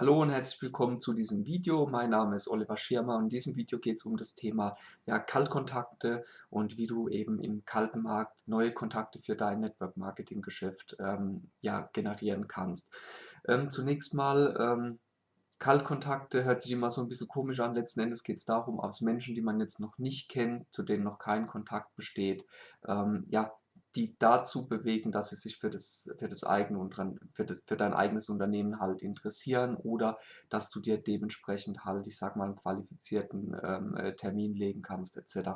Hallo und herzlich willkommen zu diesem Video. Mein Name ist Oliver Schirmer und in diesem Video geht es um das Thema ja, Kaltkontakte und wie du eben im kalten Markt neue Kontakte für dein Network Marketing Geschäft ähm, ja, generieren kannst. Ähm, zunächst mal ähm, Kaltkontakte hört sich immer so ein bisschen komisch an. Letzten Endes geht es darum, aus Menschen, die man jetzt noch nicht kennt, zu denen noch kein Kontakt besteht, ähm, ja, die dazu bewegen, dass sie sich für das, für das eigene für, das, für dein eigenes Unternehmen halt interessieren oder dass du dir dementsprechend halt, ich sag mal, einen qualifizierten ähm, äh, Termin legen kannst, etc.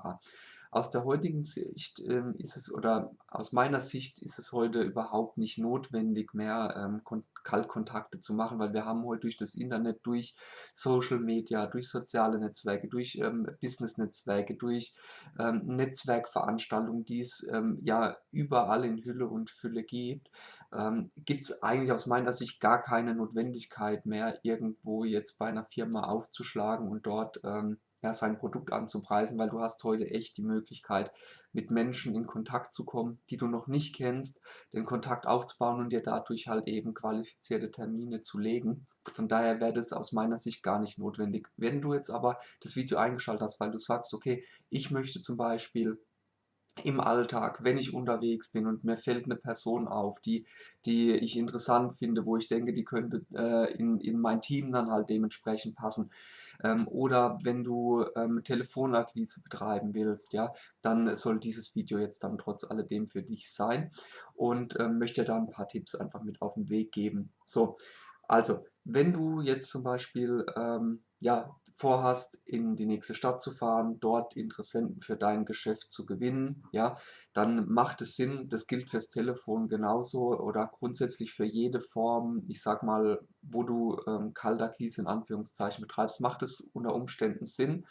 Aus der heutigen Sicht ähm, ist es, oder aus meiner Sicht ist es heute überhaupt nicht notwendig mehr, ähm, Kaltkontakte zu machen, weil wir haben heute durch das Internet, durch Social Media, durch soziale Netzwerke, durch ähm, Business-Netzwerke, durch ähm, Netzwerkveranstaltungen, die es ähm, ja überall in Hülle und Fülle gibt, ähm, gibt es eigentlich aus meiner Sicht gar keine Notwendigkeit mehr, irgendwo jetzt bei einer Firma aufzuschlagen und dort ähm, ja, sein Produkt anzupreisen, weil du hast heute echt die Möglichkeit, mit Menschen in Kontakt zu kommen, die du noch nicht kennst, den Kontakt aufzubauen und dir dadurch halt eben qualifizierte Termine zu legen. Von daher wäre das aus meiner Sicht gar nicht notwendig. Wenn du jetzt aber das Video eingeschaltet hast, weil du sagst, okay, ich möchte zum Beispiel im Alltag, wenn ich unterwegs bin und mir fällt eine Person auf, die, die ich interessant finde, wo ich denke, die könnte äh, in, in mein Team dann halt dementsprechend passen. Ähm, oder wenn du ähm, Telefonakquise betreiben willst, ja, dann soll dieses Video jetzt dann trotz alledem für dich sein und ähm, möchte da ein paar Tipps einfach mit auf den Weg geben. So, also, wenn du jetzt zum Beispiel ähm, ja, vorhast, in die nächste Stadt zu fahren, dort Interessenten für dein Geschäft zu gewinnen, ja, dann macht es Sinn, das gilt fürs Telefon genauso oder grundsätzlich für jede Form, ich sag mal, wo du ähm, Kaltakquise in Anführungszeichen betreibst, macht es unter Umständen Sinn,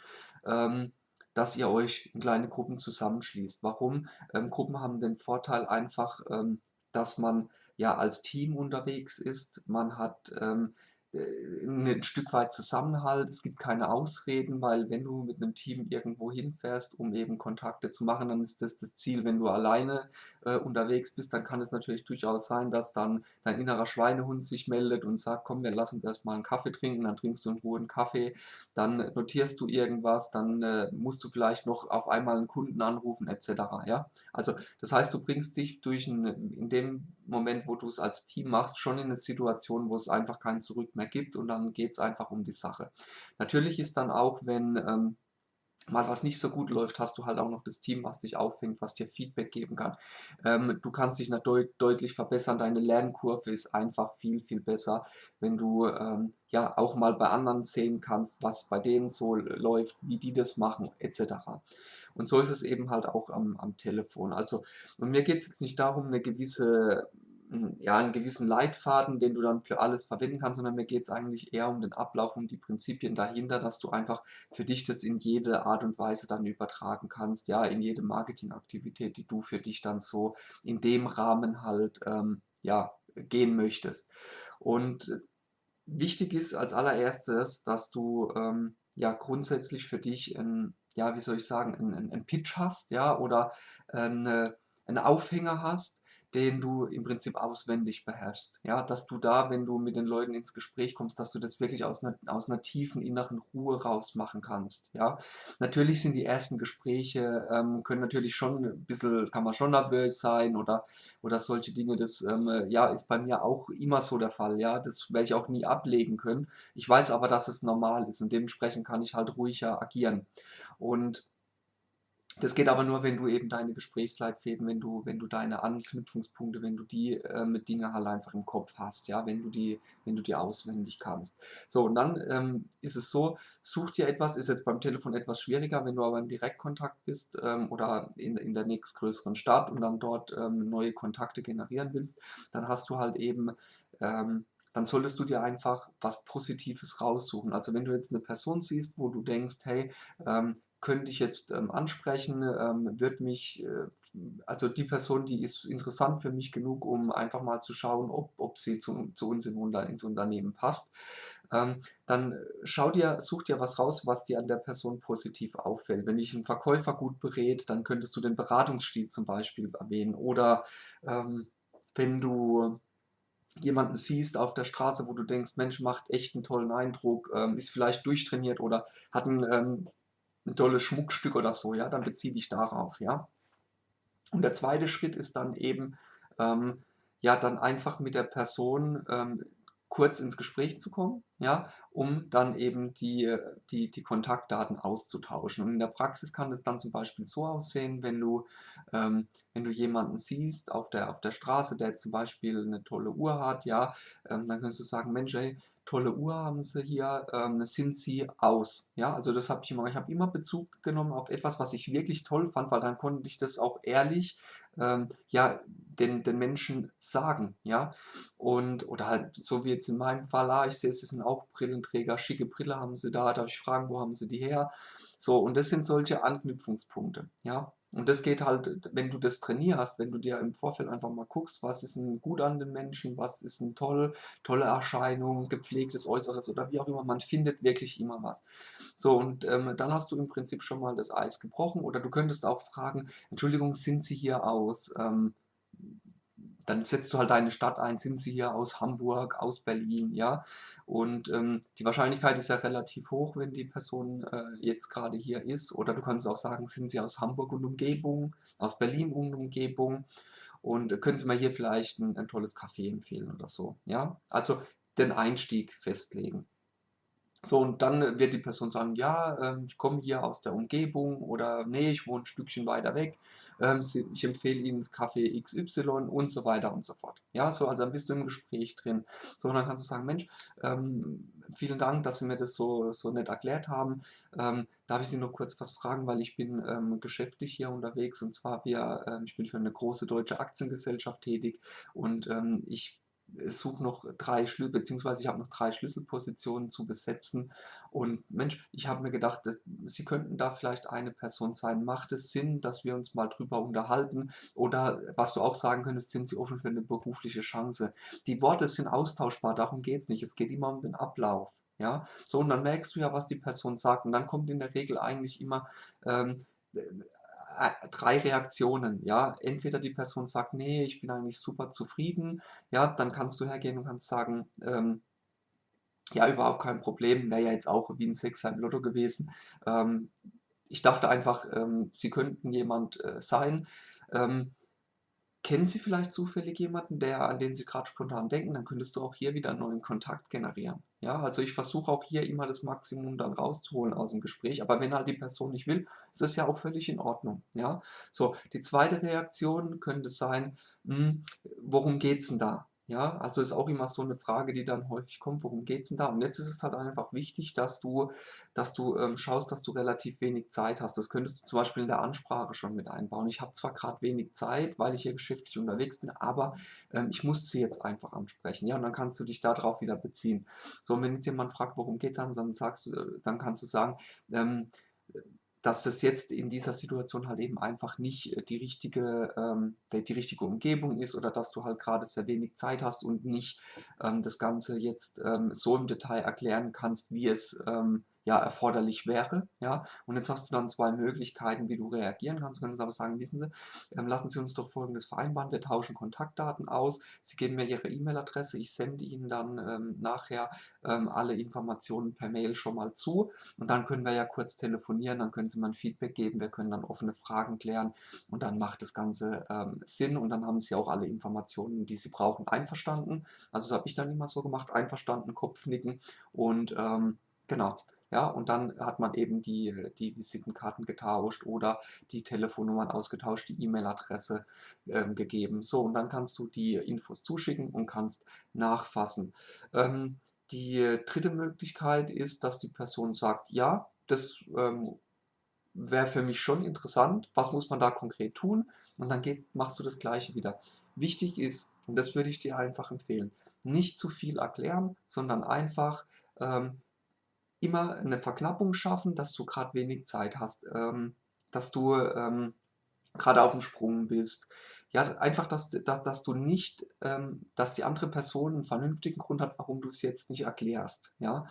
ähm, dass ihr euch in kleine Gruppen zusammenschließt. Warum? Ähm, Gruppen haben den Vorteil einfach, ähm, dass man ja als Team unterwegs ist. Man hat ähm, äh, ein Stück weit Zusammenhalt, es gibt keine Ausreden, weil wenn du mit einem Team irgendwo hinfährst, um eben Kontakte zu machen, dann ist das das Ziel. Wenn du alleine äh, unterwegs bist, dann kann es natürlich durchaus sein, dass dann dein innerer Schweinehund sich meldet und sagt, komm, wir lassen uns erstmal einen Kaffee trinken, dann trinkst du in Ruhe einen Kaffee, dann notierst du irgendwas, dann äh, musst du vielleicht noch auf einmal einen Kunden anrufen etc. Ja? Also das heißt, du bringst dich durch ein, in dem Moment, wo du es als Team machst, schon in eine Situation, wo es einfach kein Zurück mehr gibt und dann geht es einfach um die Sache. Natürlich ist dann auch, wenn ähm, mal was nicht so gut läuft, hast du halt auch noch das Team, was dich auffängt, was dir Feedback geben kann. Ähm, du kannst dich deut deutlich verbessern, deine Lernkurve ist einfach viel, viel besser, wenn du ähm, ja auch mal bei anderen sehen kannst, was bei denen so läuft, wie die das machen, etc. Und so ist es eben halt auch am, am Telefon. Also, und mir geht es jetzt nicht darum, eine gewisse ja, einen gewissen Leitfaden, den du dann für alles verwenden kannst, sondern mir geht es eigentlich eher um den Ablauf und die Prinzipien dahinter, dass du einfach für dich das in jede Art und Weise dann übertragen kannst, ja, in jede Marketingaktivität, die du für dich dann so in dem Rahmen halt, ähm, ja, gehen möchtest. Und wichtig ist als allererstes, dass du ähm, ja grundsätzlich für dich ein, ja, wie soll ich sagen, einen, einen Pitch hast, ja, oder eine, einen Aufhänger hast, den du im Prinzip auswendig beherrschst. Ja, dass du da, wenn du mit den Leuten ins Gespräch kommst, dass du das wirklich aus einer, aus einer tiefen inneren Ruhe raus machen kannst. Ja, natürlich sind die ersten Gespräche, ähm, können natürlich schon ein bisschen, kann man schon nervös sein oder, oder solche Dinge. Das ähm, ja, ist bei mir auch immer so der Fall. Ja, das werde ich auch nie ablegen können. Ich weiß aber, dass es normal ist und dementsprechend kann ich halt ruhiger agieren. Und das geht aber nur, wenn du eben deine Gesprächsleitfäden, wenn du, wenn du deine Anknüpfungspunkte, wenn du die ähm, Dinge halt einfach im Kopf hast, ja, wenn du die, wenn du die auswendig kannst. So, und dann ähm, ist es so, such dir etwas, ist jetzt beim Telefon etwas schwieriger, wenn du aber im Direktkontakt bist ähm, oder in, in der nächstgrößeren Stadt und dann dort ähm, neue Kontakte generieren willst, dann hast du halt eben ähm, dann solltest du dir einfach was Positives raussuchen. Also wenn du jetzt eine Person siehst, wo du denkst, hey, ähm, könnte ich jetzt ähm, ansprechen, ähm, wird mich, äh, also die Person, die ist interessant für mich genug, um einfach mal zu schauen, ob, ob sie zu, zu uns in, ins Unternehmen passt. Ähm, dann schau dir, such dir was raus, was dir an der Person positiv auffällt. Wenn dich ein Verkäufer gut berät, dann könntest du den Beratungsstil zum Beispiel erwähnen. Oder ähm, wenn du jemanden siehst auf der Straße, wo du denkst, Mensch, macht echt einen tollen Eindruck, ähm, ist vielleicht durchtrainiert oder hat ein, tolles Schmuckstück oder so, ja, dann bezieh dich darauf, ja. Und der zweite Schritt ist dann eben, ähm, ja, dann einfach mit der Person, ähm, kurz ins Gespräch zu kommen, ja, um dann eben die die die Kontaktdaten auszutauschen. Und in der Praxis kann das dann zum Beispiel so aussehen, wenn du ähm, wenn du jemanden siehst auf der auf der Straße, der zum Beispiel 'ne tolle Uhr hat, ja, ähm, dann kannst du sagen: „Mensch, ey, tolle Uhr haben Sie hier, ähm, sind Sie aus?“ Ja, also das habe ich immer ich habe immer Bezug genommen auf etwas, was ich wirklich toll fand, weil dann konnte ich das auch ehrlich, ähm, ja, den den Menschen sagen, ja. Und oder halt so wie jetzt in meinem Fall, ah, ich sehe, Sie sind auch Brillenträger, schicke Brille haben Sie da, darf ich fragen, wo haben Sie die her? So, und das sind solche Anknüpfungspunkte, ja. Und das geht halt, wenn du das trainierst, wenn du dir im Vorfeld einfach mal guckst, was ist 'n gut an den Menschen, was ist 'n toll tolle Erscheinung, gepflegtes Äußeres oder wie auch immer, man findet wirklich immer was. So und, ähm, dann hast du im Prinzip schon mal das Eis gebrochen oder du könntest auch fragen: „Entschuldigung, sind Sie hier aus, ähm“ dann setzt du halt deine Stadt ein, sind Sie hier aus Hamburg, aus Berlin, ja? Und, ähm, die Wahrscheinlichkeit ist ja relativ hoch, wenn die Person, äh, jetzt grade hier ist. Oder du kannst auch sagen: „Sind Sie aus Hamburg und Umgebung, aus Berlin und Umgebung und können Sie mir hier vielleicht 'n 'n tolles Café empfehlen?“ oder so, ja? Also, den Einstieg festlegen. So, und dann wird die Person sagen: „Ja, ähm, ich komme hier aus der Umgebung“ oder „Ne, ich wohne 'n Stückchen weiter weg. Ähm, ich empfehle Ihnen das Café XY“ und so weiter und so fort. Ja, so, also dann bist du im Gespräch drin. So, und dann kannst du sagen: „Mensch, ähm, vielen Dank, dass Sie mir das so so nett erklärt haben. Darf ich Sie noch kurz was fragen, weil ich bin, geschäftlich hier unterwegs und zwar wir ich bin für 'ne große deutsche Aktiengesellschaft tätig und, ähm, suche noch 3 Schlü beziehungsweise ich habe noch 3 Schlüsselpositionen zu besetzen. Und Mensch, ich habe mir gedacht, dass Sie könnten da vielleicht eine Person sein. Macht es Sinn, dass wir uns mal drüber unterhalten? Oder was du auch sagen könntest, sind Sie offen für 'ne berufliche Chance? Die Worte sind austauschbar, darum geht's nicht. Es geht immer um den Ablauf, ja? So, und dann merkst du ja, was die Person sagt. Und dann kommt in der Regel eigentlich immer, ähm, äh, 3 Reaktionen, ja. Entweder die Person sagt: „Ne, ich bin eigentlich super zufrieden“, ja, dann kannst du hergehen und kannst sagen, ähm: „Ja, überhaupt kein Problem“, wäre ja jetzt auch wie 'n Sechser im Lotto gewesen. Ähm, ich dachte einfach, ähm, Sie könnten jemand, äh, sein. Ähm, kennen Sie vielleicht zufällig jemanden, der an den Sie grad spontan denken? Dann könntest du auch hier wieder 'n neuen Kontakt generieren. Ja, also ich versuche auch hier immer das Maximum dann rauszuholen aus'm Gespräch, aber wenn halt die Person nicht will, ist das ja auch völlig in Ordnung, ja? So, die zweite Reaktion könnte sein, hm: „Worum geht's 'n da?“ Ja, also ist auch immer so 'ne Frage, die dann häufig kommt: „Worum geht's 'n da?“ Und jetzt ist es halt einfach wichtig, dass du dass du, ähm, schaust, dass du relativ wenig Zeit hast. Das könntest du zum Beispiel in der Ansprache schon mit einbauen: „Ich habe zwar grad wenig Zeit, weil ich hier geschäftlich unterwegs bin, aber, ähm, ich muss Sie jetzt einfach ansprechen“, ja? Und dann kannst du dich da drauf wieder beziehen. So, und wenn jetzt jemand fragt: „Worum geht's?“ dann dann sagst du äh, dann kannst du sagen, ähm, äh, dass das jetzt in dieser Situation halt eben einfach nicht, äh, die richtige ähm, die richtige Umgebung ist oder dass du halt grade sehr wenig Zeit hast und nicht, ähm, das Ganze jetzt, ähm, so im Detail erklären kannst, wie es, ähm, ja, erforderlich wäre, ja? Und jetzt hast du dann 2 Möglichkeiten, wie du reagieren kannst. Du könntest aber sagen: „Wissen Sie, ähm, lassen Sie uns doch Folgendes vereinbaren. Wir tauschen Kontaktdaten aus. Sie geben mir Ihre E-Mail-Adresse. Ich sende Ihnen dann, ähm, nachher, ähm, alle Informationen per Mail schon mal zu und dann können wir ja kurz telefonieren, dann können Sie mir 'n Feedback geben. Wir können dann offene Fragen klären und dann macht das Ganze, ähm, Sinn und dann haben Sie auch alle Informationen, die Sie brauchen. Einverstanden?“ Also, das habe ich dann immer so gemacht: Einverstanden, Kopfnicken und, ähm, genau. Ja, und dann hat man eben die die Visitenkarten getauscht oder die Telefonnummern ausgetauscht, die E-Mail-Adresse, ähm, gegeben. So, und dann kannst du die Infos zuschicken und kannst nachfassen. Ähm, die 3. Möglichkeit ist, dass die Person sagt: „Ja, das, ähm, wäre für mich schon interessant. Was muss man da konkret tun?“ Und dann geht machst du das Gleiche wieder. Wichtig ist, und das würde ich dir einfach empfehlen, nicht zu viel erklären, sondern einfach, ähm, immer 'ne Verknappung schaffen, dass du grad wenig Zeit hast, ähm, dass du, ähm, grade auf'm Sprung bist. Ja, einfach, dass dass dass du nicht ähm, dass die andere Person 'n vernünftigen Grund hat, warum du's jetzt nicht erklärst, ja?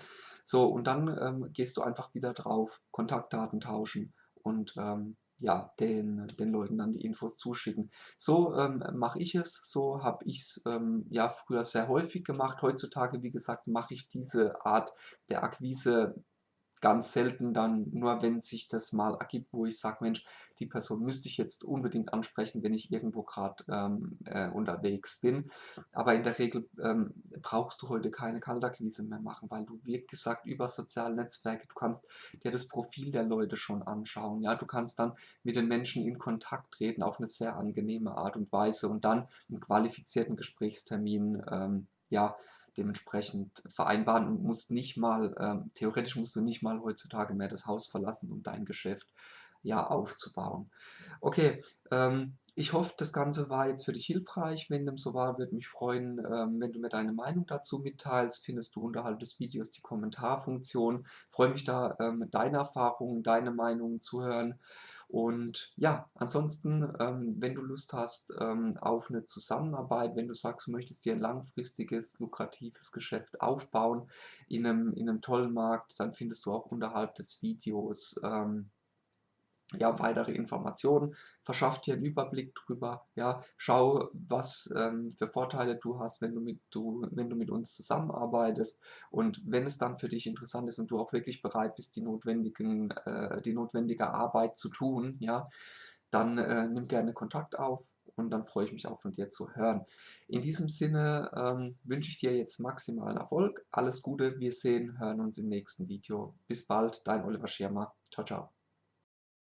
So, und dann, ähm, gehst du einfach wieder drauf, Kontaktdaten tauschen und, ähm, ja, den, den Leuten dann die Infos zuschicken. So ähm, mache ich es, so habe ich es ähm, ja früher sehr häufig gemacht. Heutzutage, wie gesagt, mache ich diese Art der Akquise ganz selten dann nur, wenn sich das mal ergibt, wo ich sage, Mensch, die Person müsste ich jetzt unbedingt ansprechen, wenn ich irgendwo gerade ähm, äh, unterwegs bin. Aber in der Regel ähm, brauchst du heute keine Kaltakquise mehr machen, weil du, wie gesagt, über soziale Netzwerke, du kannst dir das Profil der Leute schon anschauen. Ja, du kannst dann mit den Menschen in Kontakt treten auf eine sehr angenehme Art und Weise und dann einen qualifizierten Gesprächstermin ähm, ja, dementsprechend vereinbaren und musst nicht mal, ähm, theoretisch musst du nicht mal heutzutage mehr das Haus verlassen, um dein Geschäft ja aufzubauen. Okay, ähm, ich hoffe, das Ganze war jetzt für dich hilfreich. Wenn dem so war, würde mich freuen, ähm, wenn du mir deine Meinung dazu mitteilst. Findest du unterhalb des Videos die Kommentarfunktion. Freue mich da, ähm, deine Erfahrungen, deine Meinungen zu hören. Und ja, ansonsten, ähm, wenn du Lust hast ähm, auf eine Zusammenarbeit, wenn du sagst, du möchtest dir ein langfristiges, lukratives Geschäft aufbauen in einem, in einem tollen Markt, dann findest du auch unterhalb des Videos ähm, ja, weitere Informationen, verschaff dir einen Überblick drüber, ja, schau, was ähm, für Vorteile du hast, wenn du, mit, du, wenn du mit uns zusammenarbeitest und wenn es dann für dich interessant ist und du auch wirklich bereit bist, die, notwendigen, äh, die notwendige Arbeit zu tun, ja, dann äh, nimm gerne Kontakt auf und dann freue ich mich auch von dir zu hören. In diesem Sinne ähm, wünsche ich dir jetzt maximalen Erfolg, alles Gute, wir sehen, hören uns im nächsten Video. Bis bald, dein Oliver Schirmer. Ciao, ciao.